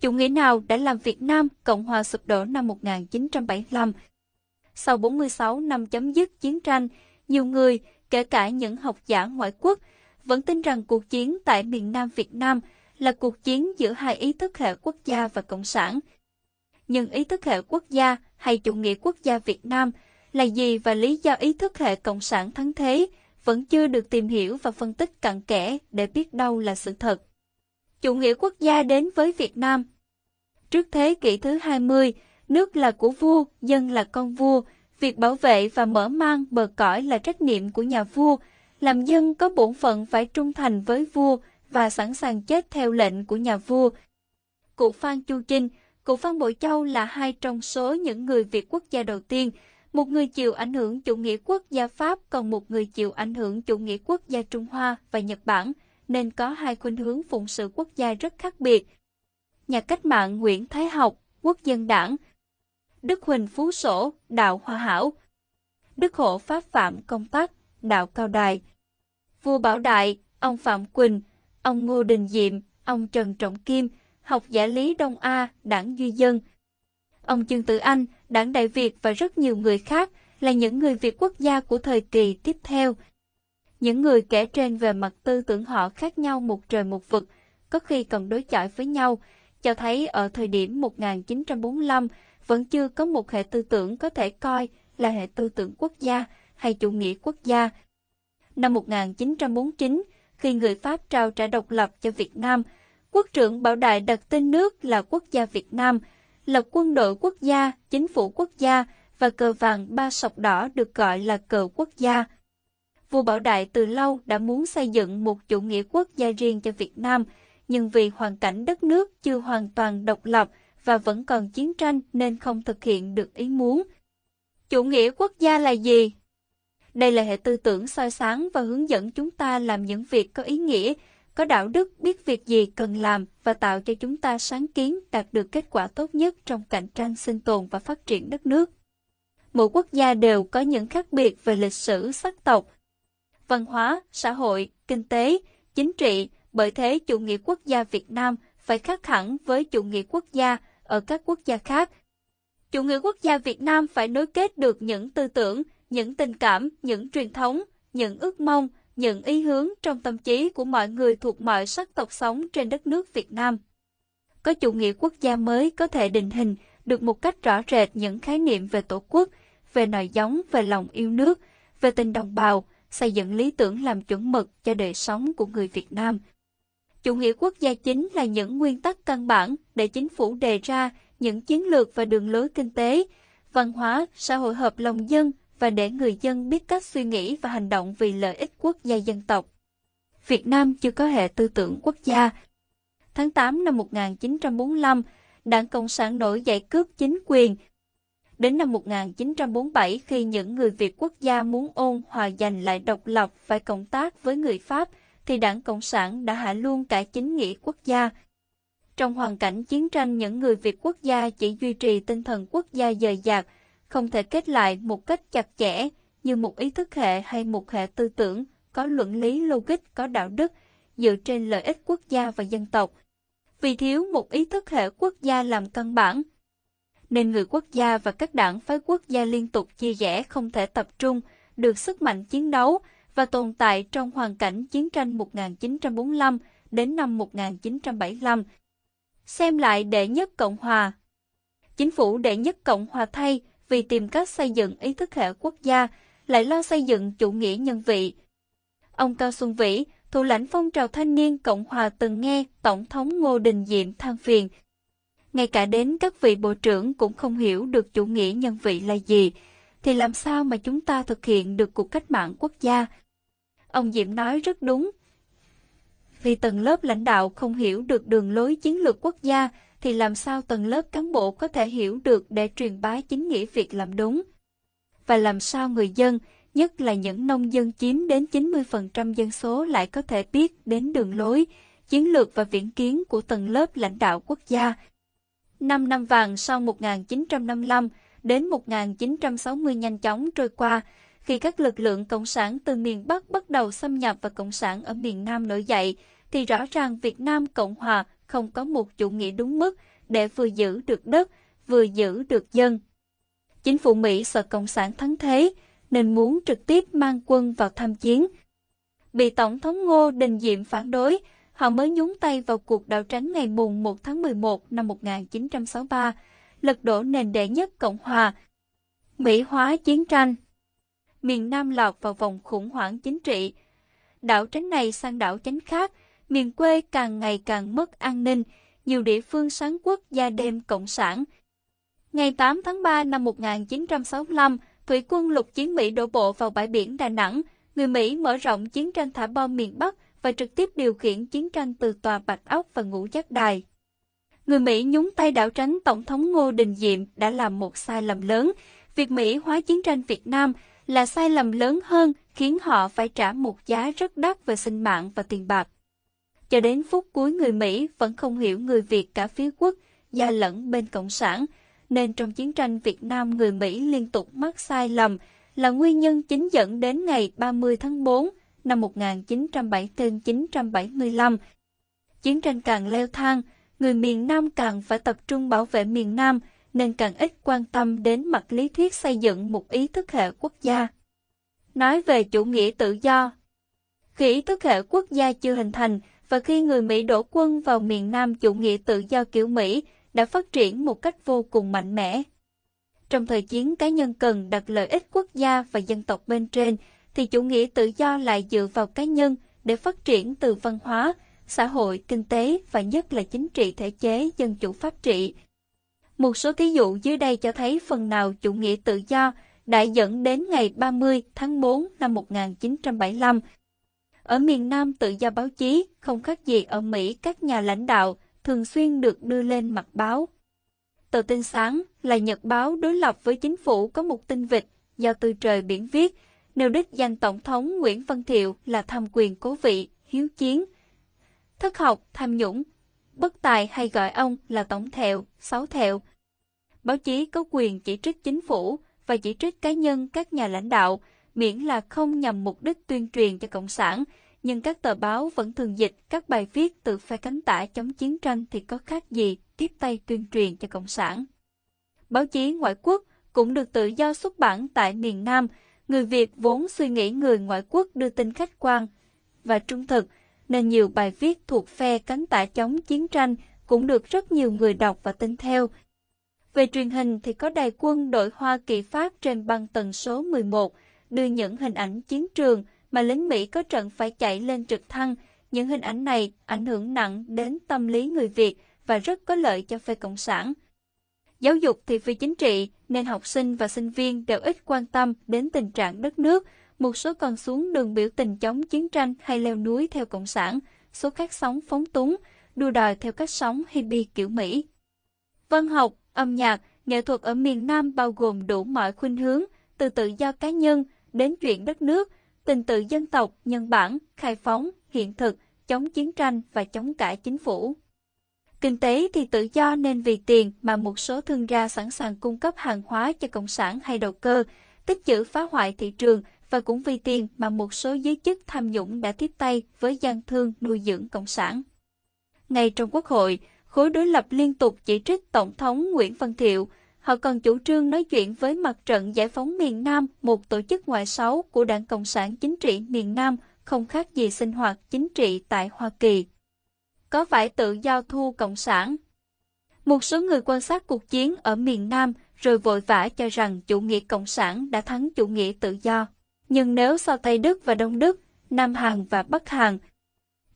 Chủ nghĩa nào đã làm Việt Nam Cộng hòa sụp đổ năm 1975? Sau 46 năm chấm dứt chiến tranh, nhiều người, kể cả những học giả ngoại quốc, vẫn tin rằng cuộc chiến tại miền Nam Việt Nam là cuộc chiến giữa hai ý thức hệ quốc gia và cộng sản. Nhưng ý thức hệ quốc gia hay chủ nghĩa quốc gia Việt Nam là gì và lý do ý thức hệ cộng sản thắng thế vẫn chưa được tìm hiểu và phân tích cặn kẽ để biết đâu là sự thật. Chủ nghĩa quốc gia đến với Việt Nam. Trước thế kỷ thứ 20, nước là của vua, dân là con vua, việc bảo vệ và mở mang bờ cõi là trách nhiệm của nhà vua, làm dân có bổn phận phải trung thành với vua và sẵn sàng chết theo lệnh của nhà vua. Cụ Phan Chu Trinh, cụ Phan Bội Châu là hai trong số những người Việt quốc gia đầu tiên, một người chịu ảnh hưởng chủ nghĩa quốc gia Pháp còn một người chịu ảnh hưởng chủ nghĩa quốc gia Trung Hoa và Nhật Bản, nên có hai khuynh hướng phụng sự quốc gia rất khác biệt. Nhà cách mạng Nguyễn Thái Học, Quốc dân đảng, Đức Huỳnh Phú Sổ, Đạo Hòa Hảo, Đức Hộ Pháp Phạm Công Tắc, Đạo Cao Đài, Vua Bảo Đại, ông Phạm Quỳnh, ông Ngô Đình Diệm, ông Trần Trọng Kim, học giả lý Đông A, đảng Duy Dân, ông Trương Tử Anh, đảng Đại Việt và rất nhiều người khác là những người Việt quốc gia của thời kỳ tiếp theo. Những người kể trên về mặt tư tưởng họ khác nhau một trời một vực, có khi còn đối chọi với nhau, cho thấy ở thời điểm 1945 vẫn chưa có một hệ tư tưởng có thể coi là hệ tư tưởng quốc gia hay chủ nghĩa quốc gia. Năm 1949, khi người Pháp trao trả độc lập cho Việt Nam, quốc trưởng Bảo Đại đặt tên nước là quốc gia Việt Nam, lập quân đội quốc gia, chính phủ quốc gia và cờ vàng ba sọc đỏ được gọi là cờ quốc gia. Vua Bảo Đại từ lâu đã muốn xây dựng một chủ nghĩa quốc gia riêng cho Việt Nam, nhưng vì hoàn cảnh đất nước chưa hoàn toàn độc lập và vẫn còn chiến tranh nên không thực hiện được ý muốn. Chủ nghĩa quốc gia là gì? Đây là hệ tư tưởng soi sáng và hướng dẫn chúng ta làm những việc có ý nghĩa, có đạo đức, biết việc gì cần làm và tạo cho chúng ta sáng kiến đạt được kết quả tốt nhất trong cạnh tranh sinh tồn và phát triển đất nước. Mỗi quốc gia đều có những khác biệt về lịch sử, sắc tộc, văn hóa, xã hội, kinh tế, chính trị, bởi thế chủ nghĩa quốc gia Việt Nam phải khác hẳn với chủ nghĩa quốc gia ở các quốc gia khác. Chủ nghĩa quốc gia Việt Nam phải nối kết được những tư tưởng, những tình cảm, những truyền thống, những ước mong, những ý hướng trong tâm trí của mọi người thuộc mọi sắc tộc sống trên đất nước Việt Nam. Có chủ nghĩa quốc gia mới có thể định hình được một cách rõ rệt những khái niệm về tổ quốc, về nòi giống, về lòng yêu nước, về tình đồng bào, xây dựng lý tưởng làm chuẩn mực cho đời sống của người Việt Nam. Chủ nghĩa quốc gia chính là những nguyên tắc căn bản để chính phủ đề ra những chiến lược và đường lối kinh tế, văn hóa, xã hội hợp lòng dân và để người dân biết cách suy nghĩ và hành động vì lợi ích quốc gia dân tộc. Việt Nam chưa có hệ tư tưởng quốc gia. Tháng 8 năm 1945, Đảng Cộng sản nổi dậy cướp chính quyền. Đến năm 1947, khi những người Việt quốc gia muốn ôn hòa giành lại độc lập phải cộng tác với người Pháp, thì Đảng Cộng sản đã hạ luôn cả chính nghĩa quốc gia. Trong hoàn cảnh chiến tranh, những người Việt quốc gia chỉ duy trì tinh thần quốc gia dời dạt, không thể kết lại một cách chặt chẽ như một ý thức hệ hay một hệ tư tưởng có luận lý logic có đạo đức dựa trên lợi ích quốc gia và dân tộc. Vì thiếu một ý thức hệ quốc gia làm căn bản, nên người quốc gia và các đảng phái quốc gia liên tục chia rẽ không thể tập trung được sức mạnh chiến đấu và tồn tại trong hoàn cảnh chiến tranh 1945 đến năm 1975. Xem lại đệ nhất Cộng Hòa Chính phủ đệ nhất Cộng Hòa thay vì tìm cách xây dựng ý thức hệ quốc gia, lại lo xây dựng chủ nghĩa nhân vị. Ông Cao Xuân Vĩ, thủ lãnh phong trào thanh niên Cộng Hòa từng nghe Tổng thống Ngô Đình Diệm than phiền. Ngay cả đến các vị bộ trưởng cũng không hiểu được chủ nghĩa nhân vị là gì, thì làm sao mà chúng ta thực hiện được cuộc cách mạng quốc gia? Ông Diệm nói rất đúng. Vì tầng lớp lãnh đạo không hiểu được đường lối chiến lược quốc gia, thì làm sao tầng lớp cán bộ có thể hiểu được để truyền bá chính nghĩa việc làm đúng? Và làm sao người dân, nhất là những nông dân chiếm đến 90% dân số lại có thể biết đến đường lối, chiến lược và viễn kiến của tầng lớp lãnh đạo quốc gia? Năm năm vàng sau 1955 đến 1960 nhanh chóng trôi qua, khi các lực lượng cộng sản từ miền Bắc bắt đầu xâm nhập và cộng sản ở miền Nam nổi dậy, thì rõ ràng Việt Nam Cộng Hòa không có một chủ nghĩa đúng mức để vừa giữ được đất, vừa giữ được dân. Chính phủ Mỹ sợ Cộng sản thắng thế, nên muốn trực tiếp mang quân vào tham chiến. Bị Tổng thống Ngô Đình Diệm phản đối, họ mới nhúng tay vào cuộc đảo tránh ngày mùng 1 tháng 11 năm 1963, lật đổ nền đệ nhất Cộng Hòa. Mỹ hóa chiến tranh Miền Nam lọt vào vòng khủng hoảng chính trị. Đảo tránh này sang đảo tránh khác, miền quê càng ngày càng mất an ninh, nhiều địa phương sáng quốc gia đêm Cộng sản. Ngày 8 tháng 3 năm 1965, thủy quân lục chiến Mỹ đổ bộ vào bãi biển Đà Nẵng, người Mỹ mở rộng chiến tranh thả bom miền Bắc và trực tiếp điều khiển chiến tranh từ tòa Bạch Ốc và Ngũ Giác Đài. Người Mỹ nhúng tay đảo tránh Tổng thống Ngô Đình Diệm đã làm một sai lầm lớn. Việc Mỹ hóa chiến tranh Việt Nam là sai lầm lớn hơn khiến họ phải trả một giá rất đắt về sinh mạng và tiền bạc. Cho đến phút cuối người Mỹ vẫn không hiểu người Việt cả phía quốc gia lẫn bên Cộng sản, nên trong chiến tranh Việt Nam người Mỹ liên tục mắc sai lầm là nguyên nhân chính dẫn đến ngày 30 tháng 4 năm 1974-975. Chiến tranh càng leo thang, người miền Nam càng phải tập trung bảo vệ miền Nam, nên càng ít quan tâm đến mặt lý thuyết xây dựng một ý thức hệ quốc gia. Nói về chủ nghĩa tự do Khi ý thức hệ quốc gia chưa hình thành, và khi người Mỹ đổ quân vào miền Nam chủ nghĩa tự do kiểu Mỹ đã phát triển một cách vô cùng mạnh mẽ. Trong thời chiến cá nhân cần đặt lợi ích quốc gia và dân tộc bên trên, thì chủ nghĩa tự do lại dựa vào cá nhân để phát triển từ văn hóa, xã hội, kinh tế và nhất là chính trị thể chế dân chủ pháp trị. Một số thí dụ dưới đây cho thấy phần nào chủ nghĩa tự do đã dẫn đến ngày 30 tháng 4 năm 1975. Ở miền Nam tự do báo chí không khác gì ở Mỹ các nhà lãnh đạo thường xuyên được đưa lên mặt báo. Tờ tin sáng là nhật báo đối lập với chính phủ có một tin vịt do từ Trời Biển viết, nêu đích danh Tổng thống Nguyễn Văn Thiệu là tham quyền cố vị, hiếu chiến, thất học, tham nhũng, bất tài hay gọi ông là Tổng Thẹo, Sáu Thẹo. Báo chí có quyền chỉ trích chính phủ và chỉ trích cá nhân các nhà lãnh đạo, miễn là không nhằm mục đích tuyên truyền cho Cộng sản, nhưng các tờ báo vẫn thường dịch các bài viết từ phe cánh tả chống chiến tranh thì có khác gì tiếp tay tuyên truyền cho Cộng sản. Báo chí ngoại quốc cũng được tự do xuất bản tại miền Nam, người Việt vốn suy nghĩ người ngoại quốc đưa tin khách quan và trung thực, nên nhiều bài viết thuộc phe cánh tả chống chiến tranh cũng được rất nhiều người đọc và tin theo. Về truyền hình thì có đài quân đội Hoa Kỳ phát trên băng tần số 11, đưa những hình ảnh chiến trường mà lính Mỹ có trận phải chạy lên trực thăng. Những hình ảnh này ảnh hưởng nặng đến tâm lý người Việt và rất có lợi cho phe Cộng sản. Giáo dục thì phi chính trị, nên học sinh và sinh viên đều ít quan tâm đến tình trạng đất nước. Một số còn xuống đường biểu tình chống chiến tranh hay leo núi theo Cộng sản, số khác sống phóng túng, đua đòi theo cách sống hippie kiểu Mỹ. Văn học, âm nhạc, nghệ thuật ở miền Nam bao gồm đủ mọi khuynh hướng, từ tự do cá nhân đến chuyện đất nước, tình tự dân tộc, nhân bản, khai phóng, hiện thực, chống chiến tranh và chống cả chính phủ. Kinh tế thì tự do nên vì tiền mà một số thương gia sẵn sàng cung cấp hàng hóa cho cộng sản hay đầu cơ, tích chữ phá hoại thị trường và cũng vì tiền mà một số giới chức tham nhũng đã tiếp tay với gian thương nuôi dưỡng cộng sản. Ngay trong quốc hội, khối đối lập liên tục chỉ trích Tổng thống Nguyễn Văn Thiệu Họ còn chủ trương nói chuyện với Mặt trận Giải phóng miền Nam, một tổ chức ngoại sáu của Đảng Cộng sản Chính trị miền Nam, không khác gì sinh hoạt chính trị tại Hoa Kỳ. Có phải tự giao thu Cộng sản? Một số người quan sát cuộc chiến ở miền Nam rồi vội vã cho rằng chủ nghĩa Cộng sản đã thắng chủ nghĩa tự do. Nhưng nếu so Tây Đức và Đông Đức, Nam Hàn và Bắc Hàn,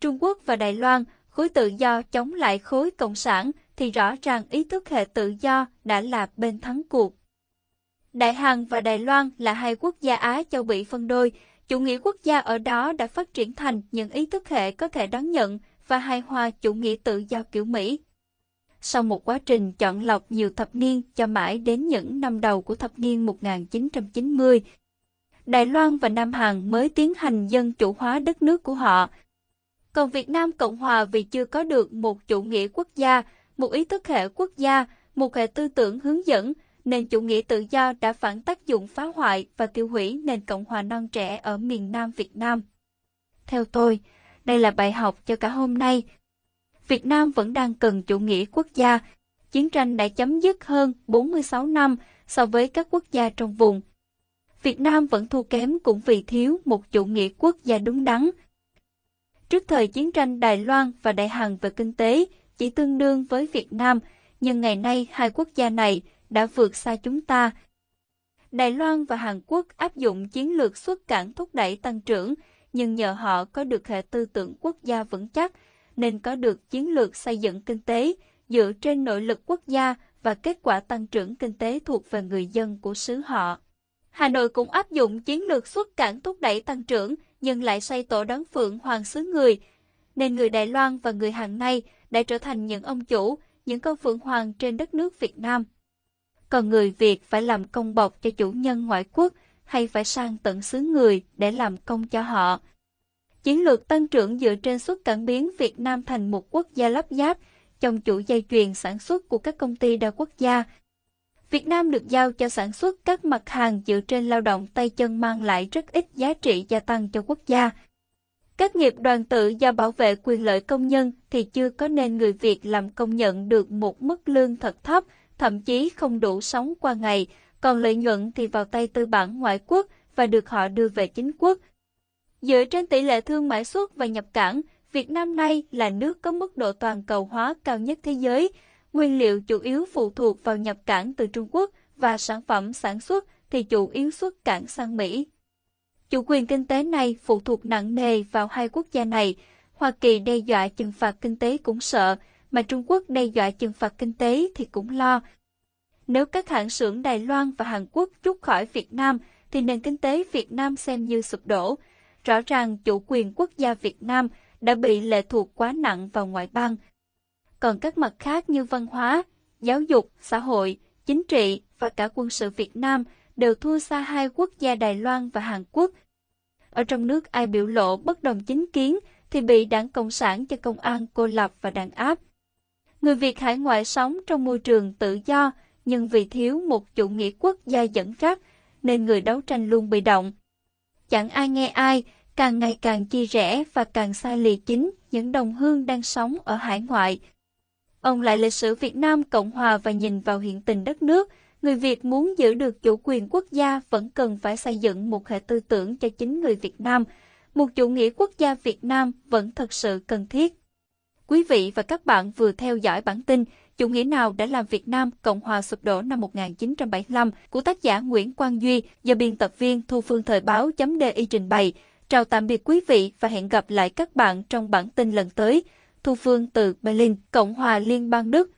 Trung Quốc và Đài Loan, khối tự do chống lại khối Cộng sản thì rõ ràng ý thức hệ tự do đã là bên thắng cuộc. Đại Hàn và Đài Loan là hai quốc gia Á châu bị phân đôi, chủ nghĩa quốc gia ở đó đã phát triển thành những ý thức hệ có thể đón nhận và hài hòa chủ nghĩa tự do kiểu Mỹ. Sau một quá trình chọn lọc nhiều thập niên cho mãi đến những năm đầu của thập niên 1990, Đài Loan và Nam Hàn mới tiến hành dân chủ hóa đất nước của họ. Còn Việt Nam Cộng Hòa vì chưa có được một chủ nghĩa quốc gia một ý thức hệ quốc gia, một hệ tư tưởng hướng dẫn, nên chủ nghĩa tự do đã phản tác dụng phá hoại và tiêu hủy nền Cộng hòa non trẻ ở miền Nam Việt Nam. Theo tôi, đây là bài học cho cả hôm nay. Việt Nam vẫn đang cần chủ nghĩa quốc gia. Chiến tranh đã chấm dứt hơn 46 năm so với các quốc gia trong vùng. Việt Nam vẫn thua kém cũng vì thiếu một chủ nghĩa quốc gia đúng đắn. Trước thời chiến tranh Đài Loan và Đại Hàn về kinh tế chỉ tương đương với Việt Nam, nhưng ngày nay hai quốc gia này đã vượt xa chúng ta. Đài Loan và Hàn Quốc áp dụng chiến lược xuất cảng thúc đẩy tăng trưởng, nhưng nhờ họ có được hệ tư tưởng quốc gia vững chắc, nên có được chiến lược xây dựng kinh tế dựa trên nội lực quốc gia và kết quả tăng trưởng kinh tế thuộc về người dân của xứ họ. Hà Nội cũng áp dụng chiến lược xuất cảng thúc đẩy tăng trưởng, nhưng lại xây tổ đón phượng hoàng xứ người, nên người Đài Loan và người Hàn nay đã trở thành những ông chủ, những con phượng hoàng trên đất nước Việt Nam. Còn người Việt phải làm công bọc cho chủ nhân ngoại quốc hay phải sang tận xứ người để làm công cho họ. Chiến lược tăng trưởng dựa trên xuất cảng biến Việt Nam thành một quốc gia lắp ráp trong chuỗi dây chuyền sản xuất của các công ty đa quốc gia. Việt Nam được giao cho sản xuất các mặt hàng dựa trên lao động tay chân mang lại rất ít giá trị gia tăng cho quốc gia. Các nghiệp đoàn tự do bảo vệ quyền lợi công nhân thì chưa có nên người Việt làm công nhận được một mức lương thật thấp, thậm chí không đủ sống qua ngày, còn lợi nhuận thì vào tay tư bản ngoại quốc và được họ đưa về chính quốc. Dựa trên tỷ lệ thương mại xuất và nhập cảng, Việt Nam nay là nước có mức độ toàn cầu hóa cao nhất thế giới. Nguyên liệu chủ yếu phụ thuộc vào nhập cảng từ Trung Quốc và sản phẩm sản xuất thì chủ yếu xuất cảng sang Mỹ. Chủ quyền kinh tế này phụ thuộc nặng nề vào hai quốc gia này. Hoa Kỳ đe dọa trừng phạt kinh tế cũng sợ, mà Trung Quốc đe dọa trừng phạt kinh tế thì cũng lo. Nếu các hãng xưởng Đài Loan và Hàn Quốc rút khỏi Việt Nam, thì nền kinh tế Việt Nam xem như sụp đổ. Rõ ràng chủ quyền quốc gia Việt Nam đã bị lệ thuộc quá nặng vào ngoại bang. Còn các mặt khác như văn hóa, giáo dục, xã hội, chính trị và cả quân sự Việt Nam đều thua xa hai quốc gia Đài Loan và Hàn Quốc. Ở trong nước ai biểu lộ bất đồng chính kiến thì bị đảng Cộng sản cho công an cô lập và đàn áp. Người Việt hải ngoại sống trong môi trường tự do nhưng vì thiếu một chủ nghĩa quốc gia dẫn dắt nên người đấu tranh luôn bị động. Chẳng ai nghe ai, càng ngày càng chia rẽ và càng xa lìa chính những đồng hương đang sống ở hải ngoại. Ông lại lịch sử Việt Nam Cộng Hòa và nhìn vào hiện tình đất nước, người Việt muốn giữ được chủ quyền quốc gia vẫn cần phải xây dựng một hệ tư tưởng cho chính người Việt Nam. Một chủ nghĩa quốc gia Việt Nam vẫn thật sự cần thiết. Quý vị và các bạn vừa theo dõi bản tin Chủ nghĩa nào đã làm Việt Nam Cộng hòa sụp đổ năm 1975 của tác giả Nguyễn Quang Duy do biên tập viên Thu Phương Thời báo.di trình bày. Chào tạm biệt quý vị và hẹn gặp lại các bạn trong bản tin lần tới. Thu Phương từ Berlin, Cộng hòa Liên bang Đức.